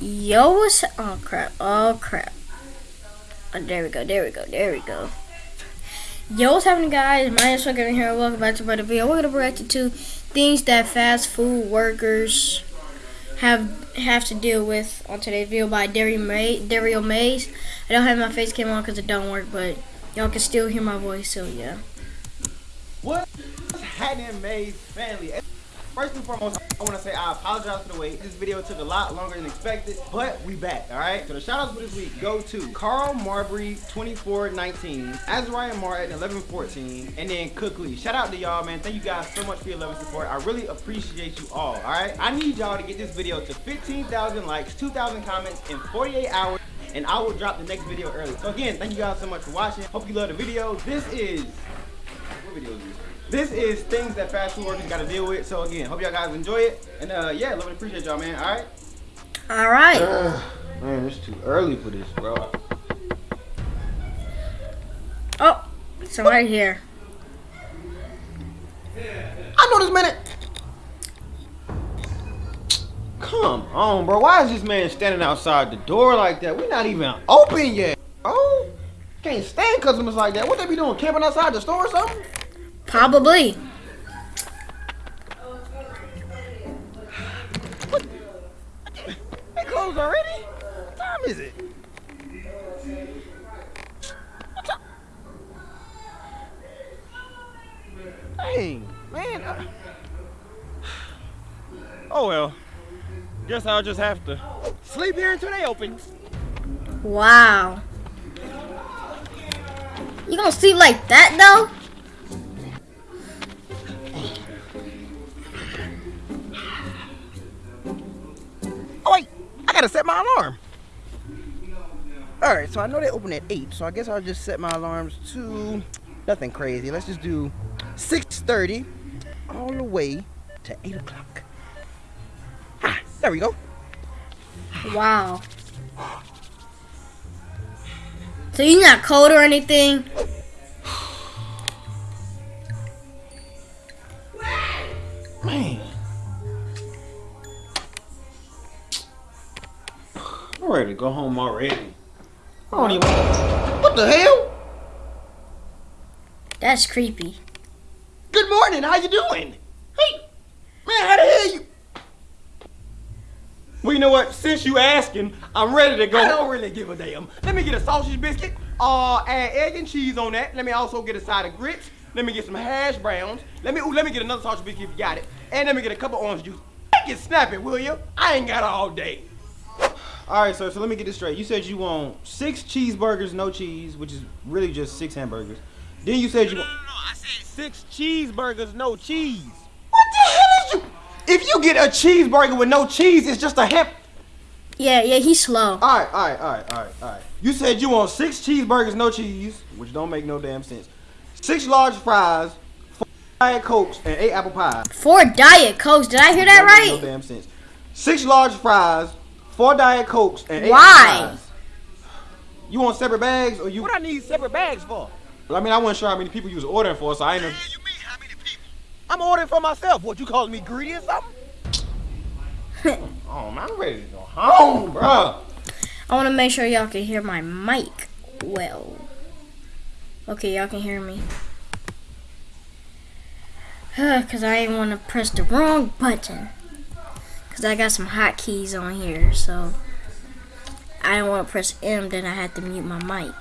Yo, what's oh crap, oh crap. Oh, there we go, there we go, there we go. Yo, what's happening guys? My name is Fucker here. Welcome back to another video. We're gonna react to things that fast food workers have have to deal with on today's video by Dario, May, Dario Mays. I don't have my face cam on because it don't work, but y'all can still hear my voice, so yeah. What's happening, Mays family? First and foremost, I want to say I apologize for the wait. This video took a lot longer than expected, but we back, all right? So the shout-outs for this week go to Carl Marbury, 2419, Azariah Martin, 1114, and then Cookley. Shout out to y'all, man. Thank you guys so much for your love and support. I really appreciate you all, all right? I need y'all to get this video to 15,000 likes, 2,000 comments in 48 hours and I will drop the next video early. So again, thank you guys so much for watching. Hope you love the video. This is, what video is this? This is things that fast food workers got to deal with. So again, hope y'all guys enjoy it. And uh, yeah, love and appreciate y'all, man. All right. All right. Uh, man, it's too early for this, bro. Oh, so right here. I know this minute. Come on, bro. Why is this man standing outside the door like that? We're not even open yet. Oh, can't stand customers like that. What they be doing? Camping outside the store or something? Probably. What? They closed already? What time is it? Dang, man. I... Oh well. Guess I'll just have to sleep here until they open. Wow. You gonna sleep like that though? Gotta set my alarm. All right, so I know they open at eight, so I guess I'll just set my alarms to nothing crazy. Let's just do 6:30 all the way to eight o'clock. Ah, there we go. Wow. So you're not cold or anything? Go home already. I don't even. What the hell? That's creepy. Good morning. How you doing? Hey, man, how the hell you? Well, you know what? Since you asking, I'm ready to go. I don't really give a damn. Let me get a sausage biscuit. Uh, add egg and cheese on that. Let me also get a side of grits. Let me get some hash browns. Let me ooh, let me get another sausage biscuit if you got it. And let me get a couple orange juice. Make it snappy, will you? I ain't got all day. All right, sir. So let me get this straight. You said you want six cheeseburgers, no cheese, which is really just six hamburgers. Then you said you no, want. No, no, I said six cheeseburgers, no cheese. What the hell is you? If you get a cheeseburger with no cheese, it's just a ham. Yeah, yeah, he's slow. All right, all right, all right, all right, all right. You said you want six cheeseburgers, no cheese, which don't make no damn sense. Six large fries, four diet cokes, and eight apple pies. Four diet cokes. Did I hear that Don't make right? No damn sense. Six large fries, four diet cokes, and eight Why? apple pies. You want separate bags or you? What I need separate bags for? Well, I mean, I wasn't sure how many people you was ordering for, so I ain't know. you mean how many people? I'm ordering for myself. What, you calling me greedy or something? Oh man, I'm ready to go home, bro. I want to make sure y'all can hear my mic well. Okay, y'all can hear me. Because I didn't want to press the wrong button. Because I got some hotkeys on here, so I didn't want to press M, then I had to mute my mic.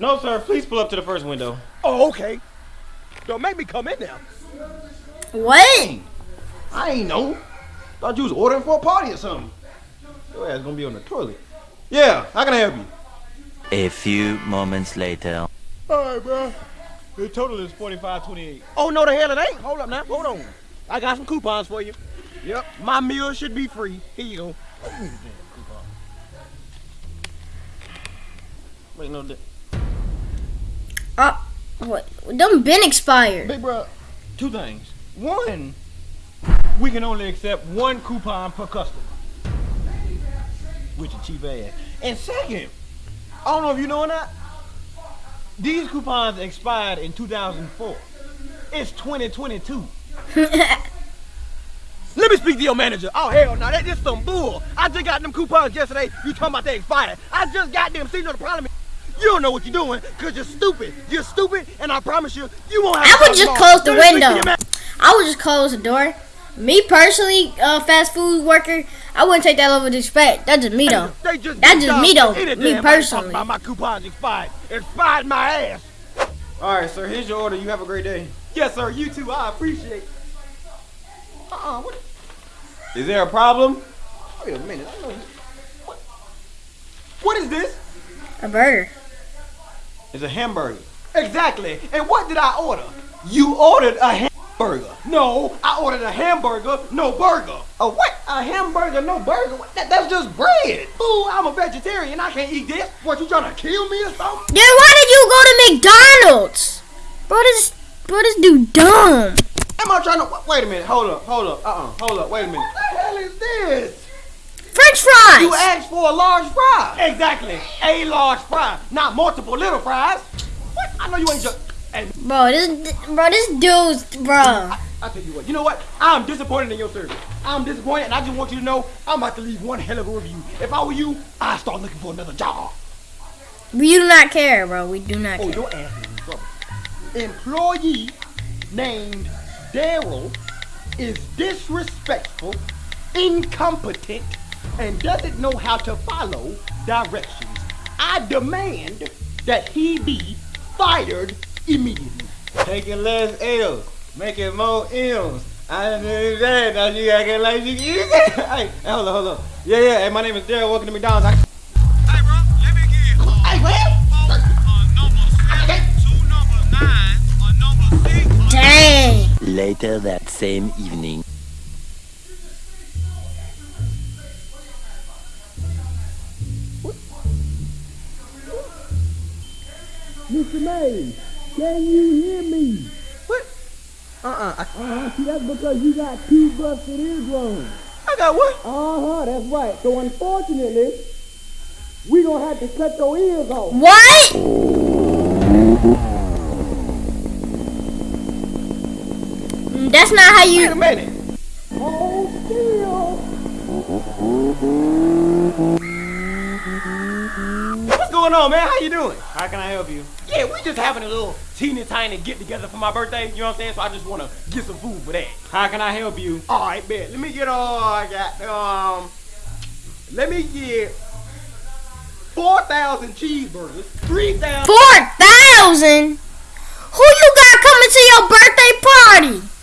No, sir. Please pull up to the first window. Oh, okay. Don't make me come in now. What? I ain't know. Thought you was ordering for a party or something. Your ass gonna be on the toilet. Yeah, how can I help you? A few moments later. All right, bro. The total is forty-five twenty-eight. Oh no, the hell it ain't. Hold up now. Hold on. I got some coupons for you. Yep. My meal should be free. Here you go. Wait, no. di- Uh, what? Them been expired. Big bro, two things. One, we can only accept one coupon per customer. Which is cheap ass. And second, I don't know if you know or not, these coupons expired in 2004. It's 2022. Let me speak to your manager. Oh, hell no, that is some bull. I just got them coupons yesterday. You talking about they expired. I just got them. See, no, the problem is you don't know what you're doing because you're stupid. You're stupid, and I promise you, you won't have I to would just close the Let me speak to window. I would just close the door. Me personally, uh, fast food worker, I wouldn't take that level of disrespect. That's just me though. They just That's just me, though. any Me damn body personally. talking About my coupons expired. Expired my ass. All right, sir. Here's your order. You have a great day. Yes, sir. You too. I appreciate. Uh-uh. What? Is there a problem? Wait a minute. I know. What? What is this? A burger. It's a hamburger. Exactly. And what did I order? You ordered a hamburger. No, I ordered a hamburger, no burger. A what? A hamburger, no burger? That, that's just bread. Fool, I'm a vegetarian. I can't eat this. What, you trying to kill me or something? Then why did you go to McDonald's? Bro, this, bro, this dude dumb. Am I trying to? Wait a minute. Hold up. Hold up. Uh-uh. Hold up. Wait a minute. What the hell is this? French fries. You asked for a large fry. Exactly. A large fry, not multiple little fries. What? I know you ain't just. Hey, Bro, this, bro, this dude's, bro. I, I tell you what. You know what? I'm disappointed in your service. I'm disappointed, and I just want you to know I'm about to leave one hell of a review. If I were you, I'd start looking for another job. We do not care, bro. We do not Oh, care. your ass is in trouble. Employee named Daryl is disrespectful, incompetent, and doesn't know how to follow directions. I demand that he be fired immediately. Taking less L's, making more M's. I that. Now you acting like you hey, hold on, hold on. Yeah, yeah. Hey, my name is Daryl. Welcome to McDonald's. I- Later that same evening. Mr. May, can you hear me? What? Uh-uh. I, Uh-huh, see, that's because you got two busted eardrums. I got what? Uh-huh, that's right. So unfortunately, we gonna have to cut your ears off. What? That's not how Wait a minute. Hold still. What's going on, man? How you doing? How can I help you? Yeah, we just having a little teeny tiny get together for my birthday. You know what I'm saying? So I just wanna get some food for that. How can I help you? All right, man. Let me get all I got. Um, let me get four thousand cheeseburgers, three thousand. Four thousand. Who you got coming to your birthday party?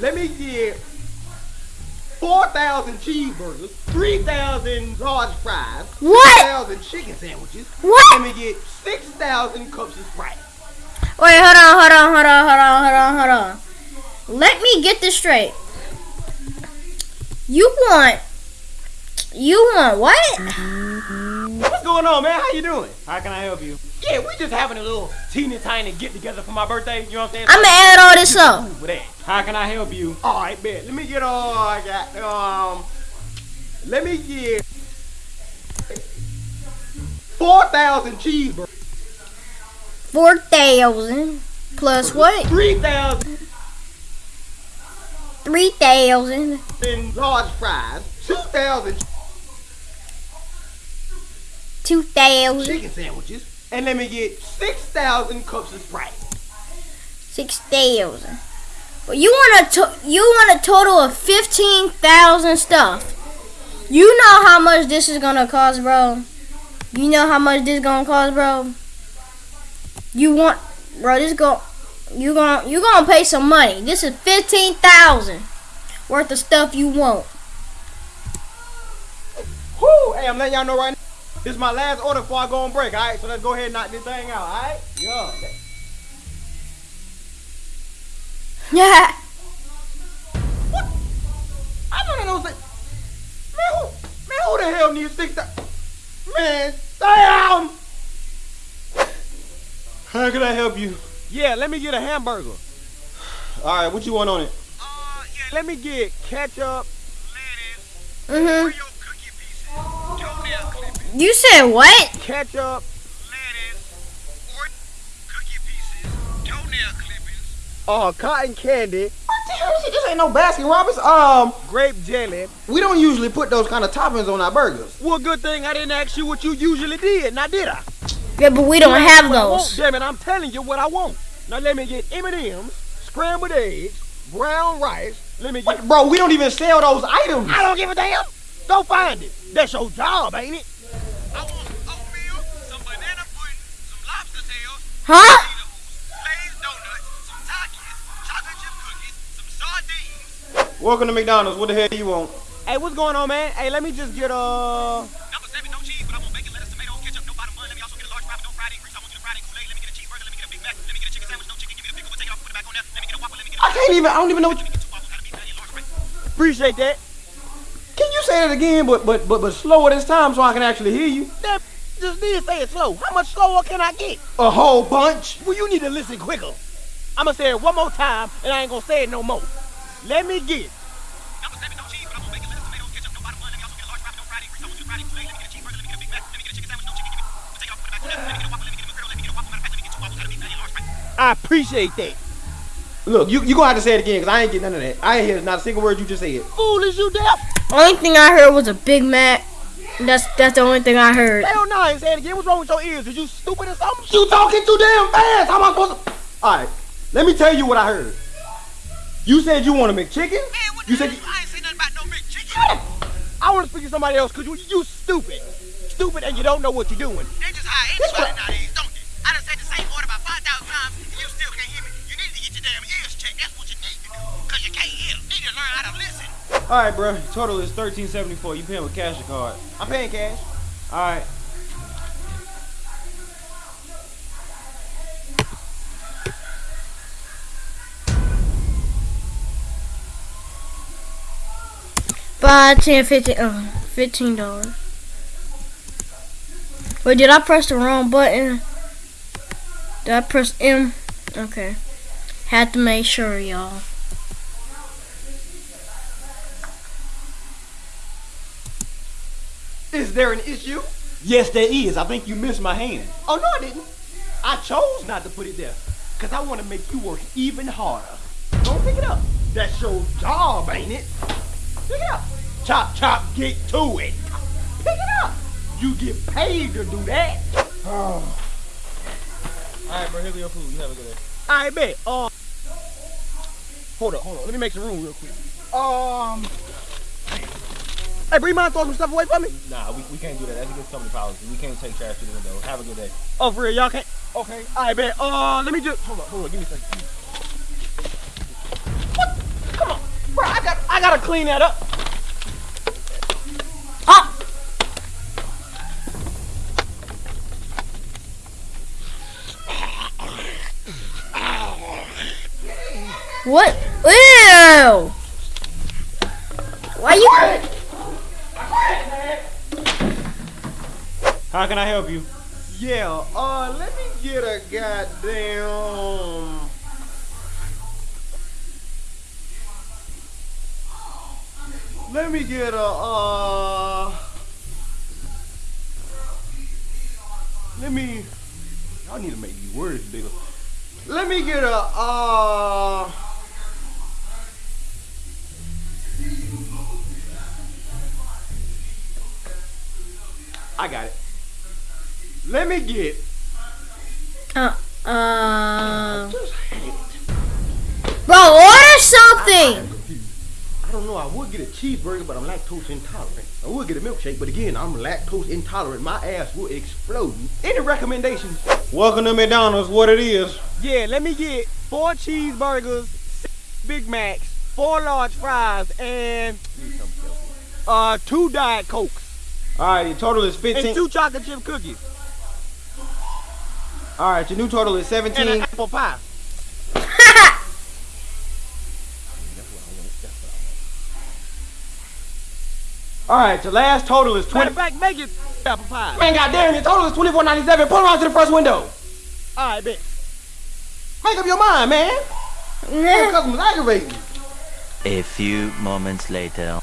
Let me get four thousand cheeseburgers, three thousand large fries, What? two thousand chicken sandwiches. What? Let me get six thousand cups of Sprite. Wait, hold on, hold on, hold on, hold on, hold on, hold on. Let me get this straight. You want, you want what? What's going on, man? How you doing? How can I help you? Yeah, we just having a little teeny tiny get together for my birthday. You know what I'm saying? I'ma add all this up. Food for that. How can I help you? All right, man. Let me get all I got. Um, let me get four thousand cheeseburgers, Four thousand plus what? three thousand Three thousand. large fries, two thousand. Two thousand. chicken sandwiches, and let me get six thousand cups of Sprite. Six thousand. Well, you want a to- you want a total of fifteen thousand stuff. You know how much this is gonna cost, bro. You know how much this gonna cost, bro. You want, bro? This go, you gonna you gonna pay some money. This is fifteen thousand worth of stuff you want. Whoo! Hey, I'm letting y'all know right now. This is my last order before I go on break. All right, so let's go ahead and knock this thing out. All right? Yeah. Yeah. what? I don't know those. Man, who, man, who the hell needs six? thou- Man, damn! How can I help you? Yeah, let me get a hamburger. All right, what you want on it? Uh, yeah, Let me get ketchup. lettuce, Mhm. You said what? Ketchup. lettuce, Oreo cookie pieces, toenail clippings, Uh, cotton candy. What the hell is it? This ain't no Baskin Robbins. Um, Grape jelly. we don't usually put those kind of toppings on our burgers. Well, good thing I didn't ask you what you usually did. Now did I? Yeah, but we don't have What I want, those. Damn it, I'm telling you what I want. Now let me get M&M's, scrambled eggs, brown rice. Let me get. What, bro? We don't even sell those items. I don't give a damn. Go find it. That's your job, ain't it? I want oatmeal, some banana pudding, some lobster tails, Huh? glazed donuts, some Takis, chocolate chip cookies, some sardines. Welcome to McDonald's. What the hell you want? Hey, what's going on, man? Hey, let me just get uh. Number seven, no cheese, but I want bacon, lettuce, tomato, ketchup, no bottom bun. Let me also get a large fry, but no fried grease. I want you to fried Kool-Aid. Let me get a cheeseburger. Let me get a Big Mac. Let me get a chicken sandwich, no chicken. Give me the pickle, but take it off, put it back on there. Let me get a Whopper. Let me get a. I can't even. I don't even know. What you, Let me get two waffles, gotta be patty, large fry. Appreciate that. can you say that again, but but but but slower this time so I can actually hear you? That just did say it slow. How much slower can I get? A whole bunch. Well, you need to listen quicker. I'ma say it one more time, and I ain't gonna say it no more. Let me get. Number seven, no cheese, but I want bacon, lettuce, tomato, ketchup, no bottom bun. Let me also get a large fry, but no fried grease. I want you to fried Kool-Aid. Let me get a cheeseburger. Let me get a Big Mac. Let me get a chicken sandwich, no chicken. Give me. Take it off, put it back on there. Let me get a Whopper. Let me get a McGriddle. Let me get a Whopper. Matter of fact, let me get two waffles, gotta be patty, large fry. I appreciate that. Look, you you gonna have to say it again because I ain't get none of that. I ain't hear not a single word you just said. Fool is you deaf? Only thing I heard was a Big Mac. That's that's the only thing I heard. Hell no, I ain't saying again. What's wrong with your ears? Is you stupid or something? You talking too damn fast. How am I supposed to? All right, let me tell you what I heard. You said you want a McChicken. Man, what You the said hell? I ain't say nothing about no big chicken. I want to speak to somebody else because you, you stupid. Stupid and you don't know what you're doing. They just hire anybody All right, bro. Total is thirteen seventy four. You paying with cash or card? I'm paying cash. All right. Five, ten, fifteen, uh, fifteen dollars. Wait, did I press the wrong button? Did I press M? Okay. Had to make sure, y'all. Is there an issue? Yes, there is. I think you missed my hand. Oh, no, I didn't. I chose not to put it there because I want to make you work even harder. Don't pick it up. That's your job, ain't it? Pick it up. Chop, chop, get to it. Pick it up. You get paid to do that. All right, bro. Here go your food. You have a good day. I bet. Uh, hold up, hold on. Let me make some room real quick. Um, hey, Bree, mind throwing some stuff away from me? Nah, we, we can't do that. That's against company policy. We can't take trash through the window. Have a good day. Oh, for real, y'all can't? Okay, I bet. Uh, let me just, hold on, hold on, give me a second. What? Come on, bro, I got, I gotta clean that up. Ah! What? Ew! Why you? How can I help you? Yeah, uh, let me get a goddamn. Let me get a, uh. Let me. Y'all need to make these words bigger. Let me get a, uh. I got it. Let me get. Uh, uh. Bro, order something. I don't know. I would get a cheeseburger, but I'm lactose intolerant. I would get a milkshake, but again, I'm lactose intolerant. My ass will explode. Any recommendations? Welcome to McDonald's. What it is? Yeah, let me get four cheeseburgers, six Big Macs, four large fries, and uh two Diet Cokes, All right, your total is and 15. two chocolate chip cookies, All right, your new total is and an 17. apple pie. All right, your last total is Matter 20. of fact, make it apple pie. Man, goddamn, your total is 24.97. Pull around to the first window. All right, bet. Make up your mind, man. Your customer's aggravating. A few moments later.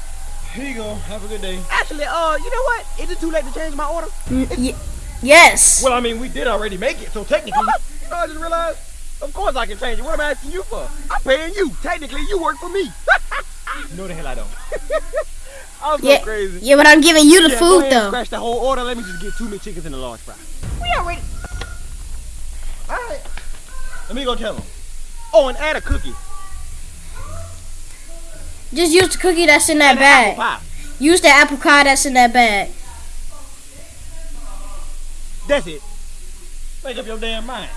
Here you go. Have a good day. Actually, uh, you know what? Is it too late to change my order? Y- yes. Well, I mean, we did already make it, so technically. you know, I just realized Of course I can change it. What am I asking you for? I'm paying you. Technically, you work for me. No, the hell I don't. I'm so Yeah, crazy. yeah, but I'm giving you the Yeah, food though. Scratch the whole order. Let me just get two McChickens and a large fry. We already. All right. Let me go tell him. Oh, and add a cookie. Just use the cookie that's in that And an apple bag. Use the apple pie that's in that bag. That's it. Make up your damn mind.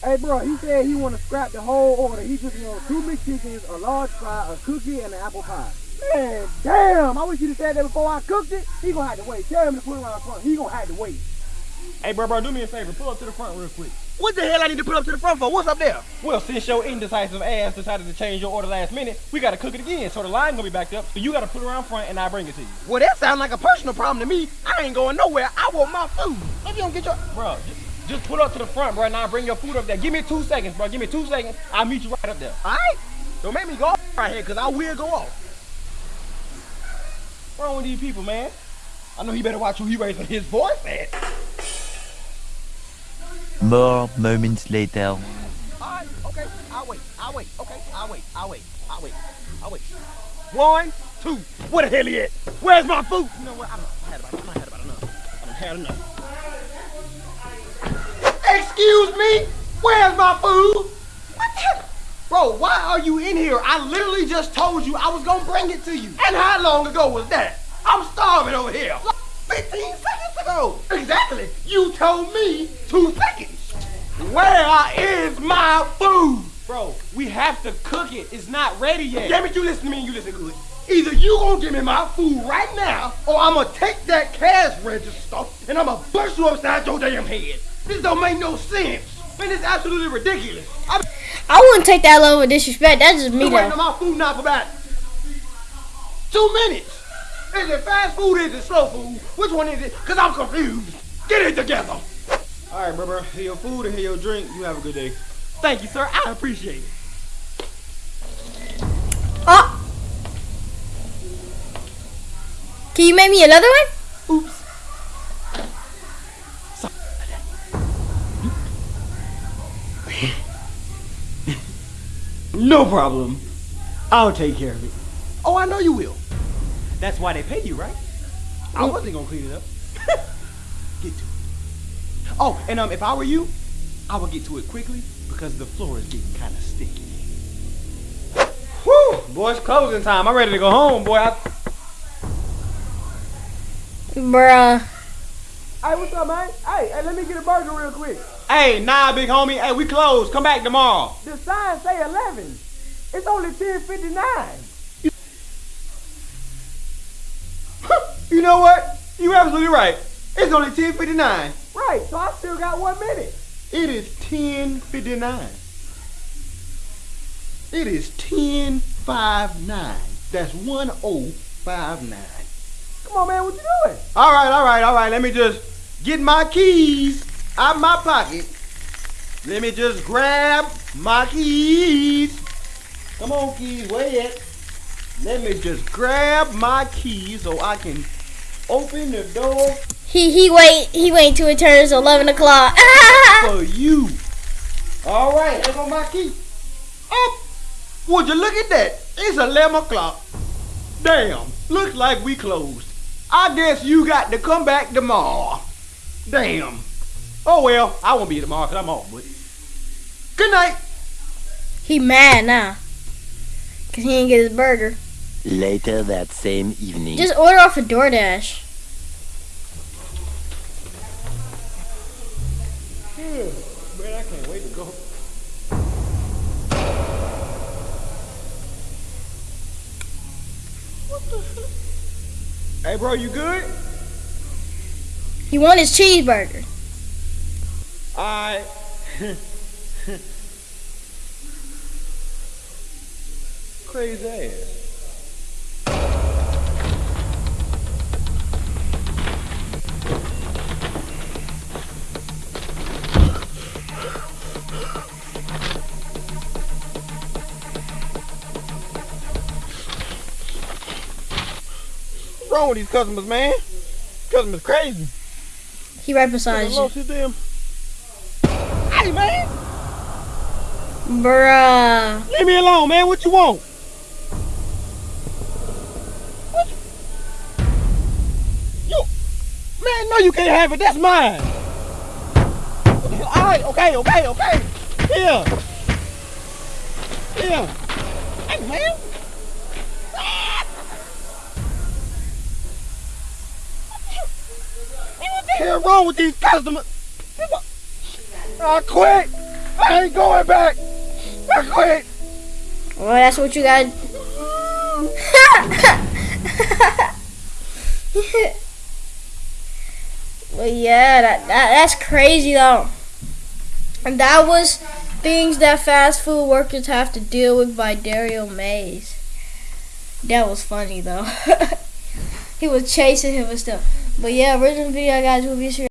Hey, bro, he said he want to scrap the whole order. He just want two McChickens, a large fry, a cookie, and an apple pie. Man, damn! I wish you'd have said that before I cooked it. He gonna have to wait. Tell him to put it around front. He gonna have to wait. Hey, bro, bro, do me a favor. Pull up to the front real quick. What the hell I need to put up to the front for? What's up there? Well, since your indecisive ass decided to change your order last minute, we gotta cook it again. So the line gonna be backed up. So you gotta put it around front, and I bring it to you, Well, that sounds like a personal problem to me. I ain't going nowhere. I want my food. If you don't get your... bro. Just, just pull up to the front, bro, and I bring your food up there. Give me two seconds, bro. Give me two seconds. I'll meet you right up there. All right? Don't make me go off right here, because I will go off. What's wrong with these people, man? I know he better watch who he raising his voice at. More moments later. All right, okay. I'll wait. I'll wait. Okay, I'll wait. I'll wait. I'll wait. I'll wait. One, two. Where the hell he at? Where's my food? You know what? I done had about, I had about enough. I done had enough. Excuse me? Where's my food? What the hell? Bro, why are you in here? I literally just told you I was gonna bring it to you. And how long ago was that? I'm starving over here. 15 seconds ago. Exactly. You told me two seconds. Where is my food? Bro, we have to cook it. It's not ready yet. Damn it, you listen to me and you listen good. Either you gonna give me my food right now, or I'm gonna take that cash register and I'm gonna bust you upside your damn head. This don't make no sense. Man, it's absolutely ridiculous. I've I wouldn't take that level of disrespect. That's just me been waiting though. on my food now for about two minutes. Is it fast food is it slow food? Which one is it? Cause I'm confused. Get it together. All right, bro, bro. Here your food and here your drink. You have a good day. Thank you, sir. I appreciate it. Oh. Can you make me another one? Oops. No problem. I'll take care of it. Oh, I know you will. That's why they pay you, right? I mm. wasn't gonna clean it up. Get to it. Oh, and um, if I were you, I would get to it quickly because the floor is getting kind of sticky. Whew, boy, it's closing time. I'm ready to go home, boy. I, Bruh. Hey, what's up, man? Hey, hey, let me get a burger real quick. hey, nah, big homie. Hey, we closed. Come back tomorrow. The sign say 11. It's only 10:59. You know what? You're absolutely right. It's only 10:59. Right, so I still got one minute. It is 10:59. It is 10:59. That's 1059. Come on, man, what you doing? All right, all right, all right. Let me just get my keys out my pocket. Let me just grab my keys. Come on, keys, where? Let me just grab my keys so I can open the door He he wait he wait till it turns eleven o'clock. for you. All right, here go my key. Oh, would you look at that? It's 11 o'clock. Damn, looks like we closed. I guess you got to come back tomorrow. Damn. Oh well, I won't be here tomorrow because I'm off, but. Good night. he mad now. Cause he didn't get his burger. Later that same evening. Just order off a DoorDash. Hmm, Man, I can't wait to go. Hey, bro, you good? He want his cheeseburger. Alright. Crazy ass. Wrong with these customers, man? Customers crazy. He right beside you. Lost his damn. Hey, man. Bruh. Leave me alone, man. What you want? What you... you... Man, no, you can't have it. That's mine. All right, okay, okay, okay. Here. Here. Hey, man. Hell wrong with these customers? I quit. I ain't going back. I quit. Well, that's what you got. well, yeah, that, that that's crazy though. And that was things that fast food workers have to deal with by Dario Mays. That was funny though. he was chasing him and stuff. But yeah, original video guys will be sure.